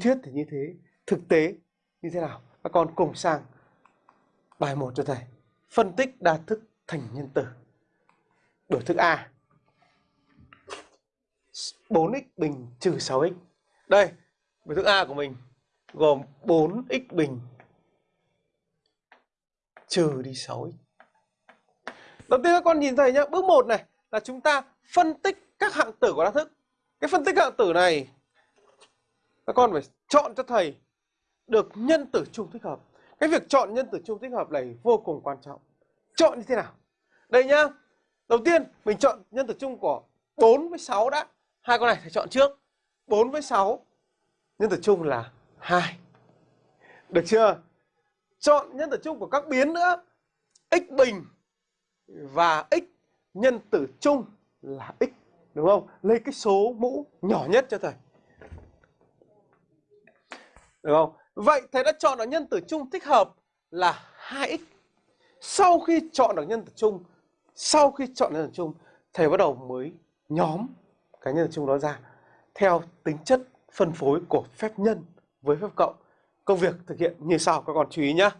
thuyết thì như thế, thực tế như thế nào? Các con cùng sang bài 1 cho thầy. Phân tích đa thức thành nhân tử biểu thức A. 4x bình trừ 6x đây biểu thức A của mình gồm 4x bình trừ đi 6x đầu tiên các con nhìn thầy nhá. Bước 1 này là chúng ta phân tích các hạng tử của đa thức. Cái phân tích hạng tử này các con phải chọn cho thầy được nhân tử chung thích hợp. Cái việc chọn nhân tử chung thích hợp này vô cùng quan trọng. Chọn như thế nào? Đây nhá. Đầu tiên, mình chọn nhân tử chung của 4 với 6 đã. Hai con này phải chọn trước. 4 với 6 nhân tử chung là 2 được chưa? Chọn nhân tử chung của các biến nữa. X bình và x nhân tử chung là x, đúng không? Lấy cái số mũ nhỏ nhất cho thầy được không? Vậy thầy đã chọn được nhân tử chung thích hợp là 2x sau khi chọn được nhân tử chung, sau khi chọn nhân tử chung, thầy bắt đầu mới nhóm cái nhân tử chung đó ra theo tính chất phân phối của phép nhân với phép cộng. Công việc thực hiện như sau, các con chú ý nhé